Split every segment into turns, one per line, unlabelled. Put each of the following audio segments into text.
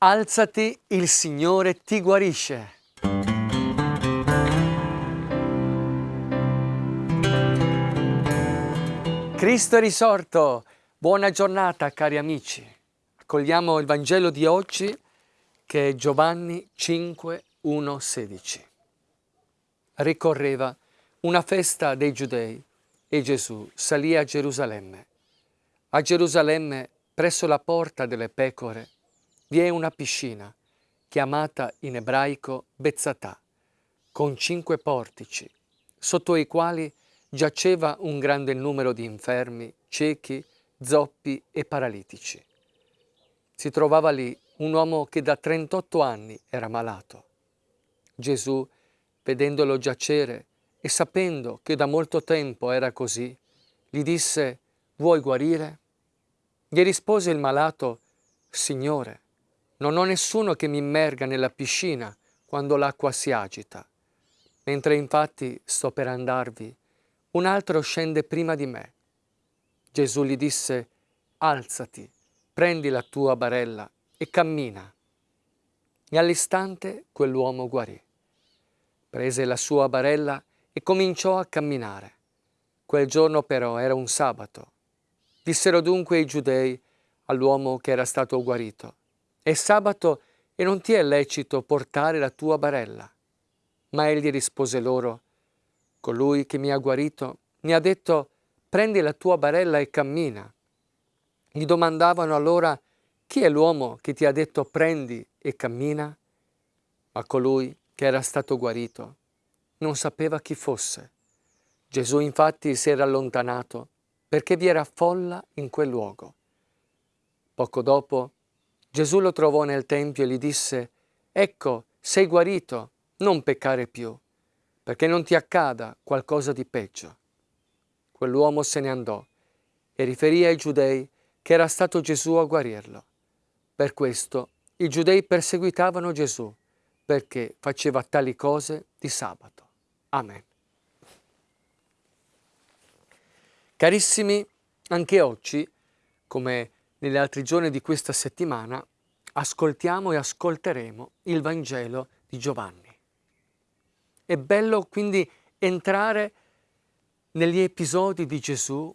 Alzati, il Signore ti guarisce. Cristo è risorto. Buona giornata cari amici. Accogliamo il Vangelo di oggi che è Giovanni 5, 1, 16. Ricorreva una festa dei Giudei e Gesù salì a Gerusalemme. A Gerusalemme, presso la porta delle pecore, vi è una piscina, chiamata in ebraico Bezzatà, con cinque portici, sotto i quali giaceva un grande numero di infermi, ciechi, zoppi e paralitici. Si trovava lì un uomo che da 38 anni era malato. Gesù, vedendolo giacere e sapendo che da molto tempo era così, gli disse, vuoi guarire? Gli rispose il malato, Signore, non ho nessuno che mi immerga nella piscina quando l'acqua si agita. Mentre infatti sto per andarvi, un altro scende prima di me. Gesù gli disse, alzati, prendi la tua barella e cammina. E all'istante quell'uomo guarì. Prese la sua barella e cominciò a camminare. Quel giorno però era un sabato. Dissero dunque i giudei all'uomo che era stato guarito, è sabato e non ti è lecito portare la tua barella. Ma egli rispose loro, colui che mi ha guarito mi ha detto, prendi la tua barella e cammina. Gli domandavano allora, chi è l'uomo che ti ha detto prendi e cammina? Ma colui che era stato guarito non sapeva chi fosse. Gesù infatti si era allontanato perché vi era folla in quel luogo. Poco dopo Gesù lo trovò nel Tempio e gli disse, ecco, sei guarito, non peccare più, perché non ti accada qualcosa di peggio. Quell'uomo se ne andò e riferì ai giudei che era stato Gesù a guarirlo. Per questo i giudei perseguitavano Gesù, perché faceva tali cose di sabato. Amen. Carissimi, anche oggi, come negli altri giorni di questa settimana ascoltiamo e ascolteremo il Vangelo di Giovanni. È bello quindi entrare negli episodi di Gesù,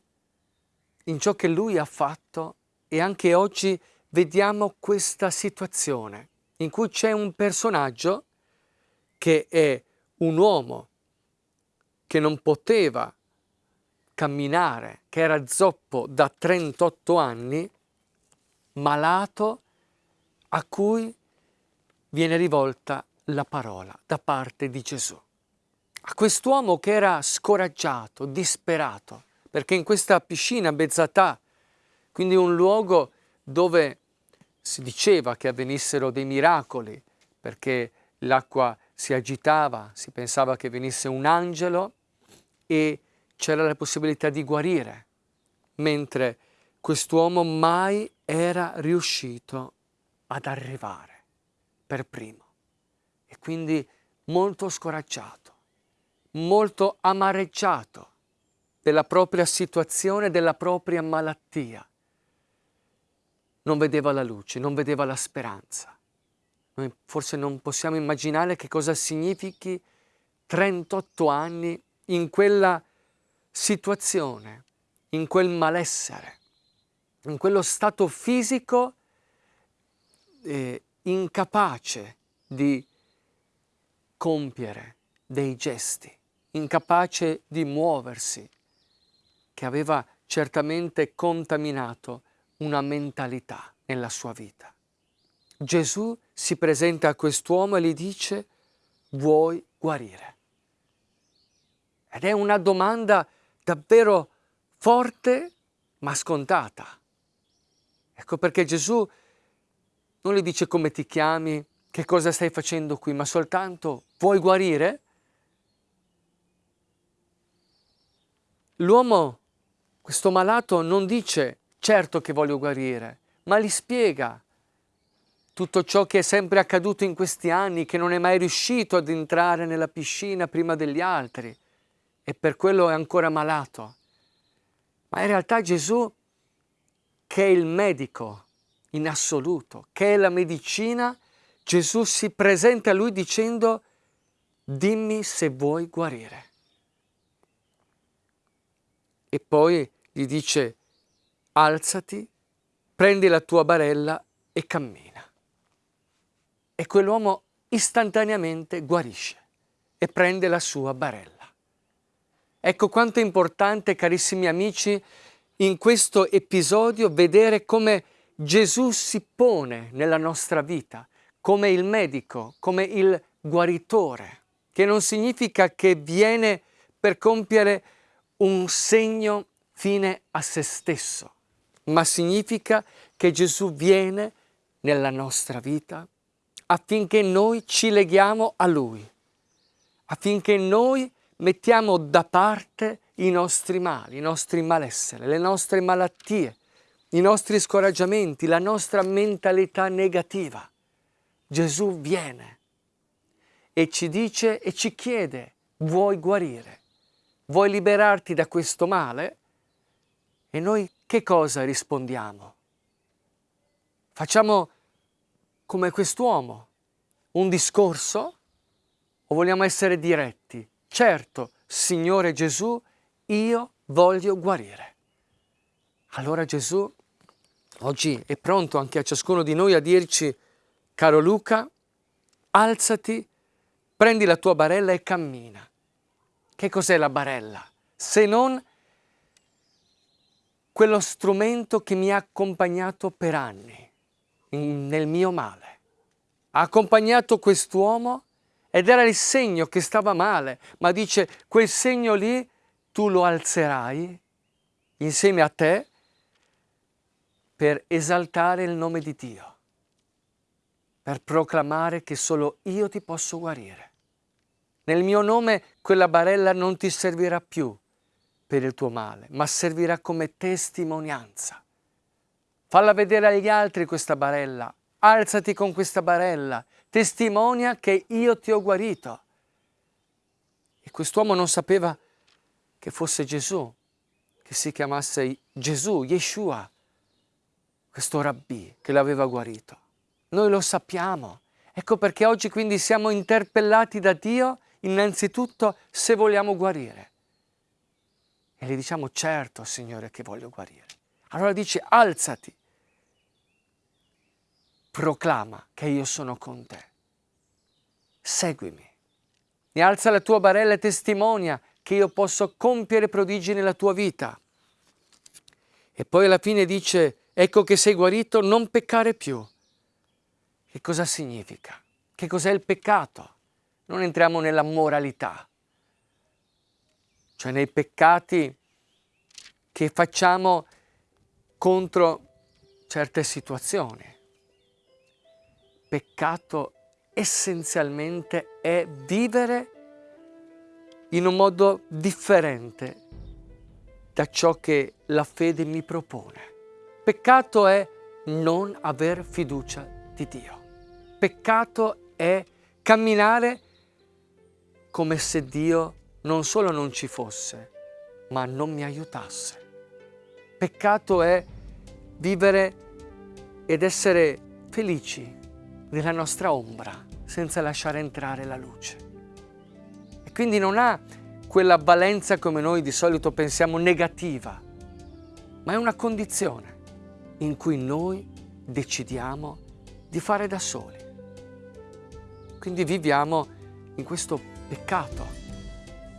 in ciò che Lui ha fatto e anche oggi vediamo questa situazione in cui c'è un personaggio che è un uomo che non poteva camminare, che era zoppo da 38 anni, malato a cui viene rivolta la parola da parte di Gesù. A quest'uomo che era scoraggiato, disperato, perché in questa piscina Bezzatà, quindi un luogo dove si diceva che avvenissero dei miracoli, perché l'acqua si agitava, si pensava che venisse un angelo e c'era la possibilità di guarire, mentre quest'uomo mai era riuscito ad arrivare per primo e quindi molto scoraggiato, molto amareggiato della propria situazione, della propria malattia. Non vedeva la luce, non vedeva la speranza. Noi forse non possiamo immaginare che cosa significhi 38 anni in quella situazione, in quel malessere in quello stato fisico eh, incapace di compiere dei gesti, incapace di muoversi, che aveva certamente contaminato una mentalità nella sua vita. Gesù si presenta a quest'uomo e gli dice vuoi guarire? Ed è una domanda davvero forte ma scontata. Ecco perché Gesù non gli dice come ti chiami, che cosa stai facendo qui, ma soltanto vuoi guarire? L'uomo, questo malato, non dice certo che voglio guarire, ma gli spiega tutto ciò che è sempre accaduto in questi anni, che non è mai riuscito ad entrare nella piscina prima degli altri e per quello è ancora malato. Ma in realtà Gesù che è il medico, in assoluto, che è la medicina, Gesù si presenta a lui dicendo dimmi se vuoi guarire. E poi gli dice alzati, prendi la tua barella e cammina. E quell'uomo istantaneamente guarisce e prende la sua barella. Ecco quanto è importante, carissimi amici, in questo episodio vedere come Gesù si pone nella nostra vita come il medico, come il guaritore, che non significa che viene per compiere un segno fine a se stesso, ma significa che Gesù viene nella nostra vita affinché noi ci leghiamo a Lui, affinché noi mettiamo da parte i nostri mali, i nostri malessere, le nostre malattie, i nostri scoraggiamenti, la nostra mentalità negativa. Gesù viene e ci dice e ci chiede, vuoi guarire? Vuoi liberarti da questo male? E noi che cosa rispondiamo? Facciamo come quest'uomo, un discorso o vogliamo essere diretti? Certo, Signore Gesù, io voglio guarire. Allora Gesù oggi è pronto anche a ciascuno di noi a dirci, caro Luca, alzati, prendi la tua barella e cammina. Che cos'è la barella? Se non quello strumento che mi ha accompagnato per anni nel mio male. Ha accompagnato quest'uomo ed era il segno che stava male, ma dice quel segno lì tu lo alzerai insieme a te per esaltare il nome di Dio, per proclamare che solo io ti posso guarire. Nel mio nome quella barella non ti servirà più per il tuo male, ma servirà come testimonianza. Falla vedere agli altri questa barella, alzati con questa barella, testimonia che io ti ho guarito. E quest'uomo non sapeva che fosse Gesù, che si chiamasse Gesù, Yeshua, questo rabbì che l'aveva guarito. Noi lo sappiamo. Ecco perché oggi quindi siamo interpellati da Dio innanzitutto se vogliamo guarire. E gli diciamo certo Signore che voglio guarire. Allora dice alzati, proclama che io sono con te. Seguimi. Mi alza la tua barella e testimonia che io posso compiere prodigi nella tua vita. E poi alla fine dice ecco che sei guarito, non peccare più. Che cosa significa? Che cos'è il peccato? Non entriamo nella moralità, cioè nei peccati che facciamo contro certe situazioni. Peccato essenzialmente è vivere in un modo differente da ciò che la fede mi propone. Peccato è non aver fiducia di Dio. Peccato è camminare come se Dio non solo non ci fosse, ma non mi aiutasse. Peccato è vivere ed essere felici nella nostra ombra senza lasciare entrare la luce. E quindi non ha quella valenza come noi di solito pensiamo negativa, ma è una condizione in cui noi decidiamo di fare da soli. Quindi viviamo in questo peccato,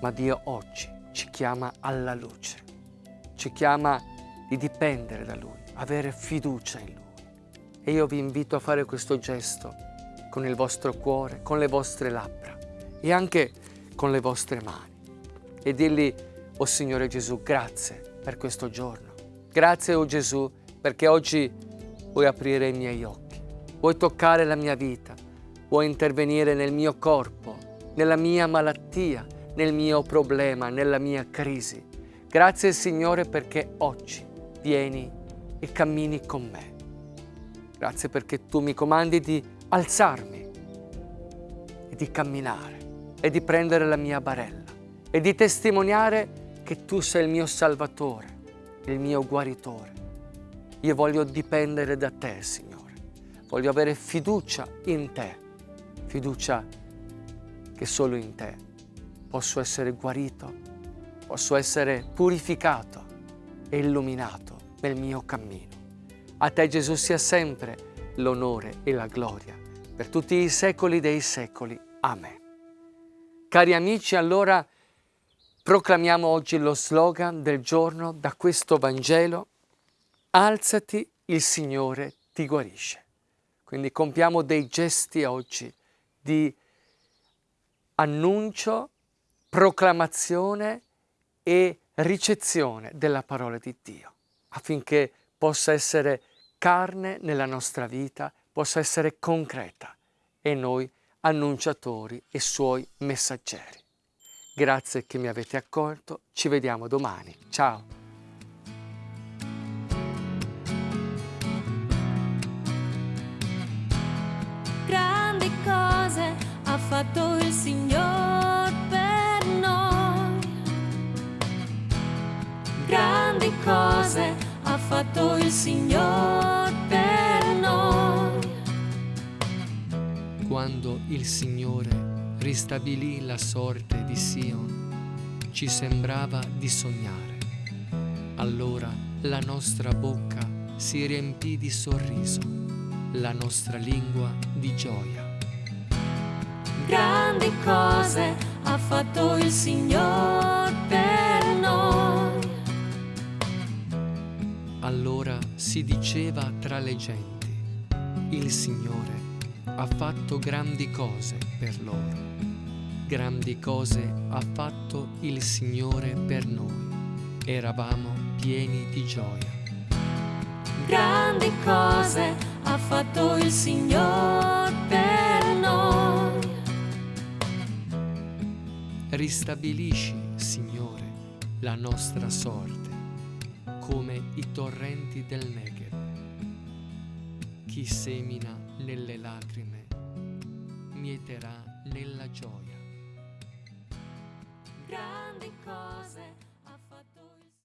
ma Dio oggi ci chiama alla luce, ci chiama di dipendere da Lui, avere fiducia in Lui. E io vi invito a fare questo gesto con il vostro cuore, con le vostre labbra e anche con le vostre mani e dirgli, oh Signore Gesù, grazie per questo giorno. Grazie, oh Gesù, perché oggi vuoi aprire i miei occhi, vuoi toccare la mia vita, vuoi intervenire nel mio corpo, nella mia malattia, nel mio problema, nella mia crisi. Grazie Signore perché oggi vieni e cammini con me. Grazie perché tu mi comandi di alzarmi e di camminare e di prendere la mia barella e di testimoniare che tu sei il mio Salvatore, il mio guaritore Io voglio dipendere da te, Signore. Voglio avere fiducia in te, fiducia che solo in te posso essere guarito, posso essere purificato e illuminato nel mio cammino. A te Gesù sia sempre l'onore e la gloria per tutti i secoli dei secoli. Amen. Cari amici, allora proclamiamo oggi lo slogan del giorno da questo Vangelo. Alzati, il Signore ti guarisce. Quindi compiamo dei gesti oggi di annuncio, proclamazione e ricezione della parola di Dio, affinché possa essere carne nella nostra vita, possa essere concreta e noi annunciatori e suoi messaggeri. Grazie che mi avete accolto, ci vediamo domani. Ciao!
Fatto il Signore per noi.
Quando il Signore ristabilì la sorte di Sion, ci sembrava di sognare. Allora la nostra bocca si riempì di sorriso, la nostra lingua di gioia.
Grandi cose ha fatto il Signore per noi.
Allora si diceva tra le genti, il Signore ha fatto grandi cose per loro. Grandi cose ha fatto il Signore per noi. Eravamo pieni di gioia.
Grandi cose ha fatto il Signore per noi.
Ristabilisci, Signore, la nostra sorte, come i torrenti del Negev. Chi semina nelle lacrime, mieterà nella gioia.
Grandi cose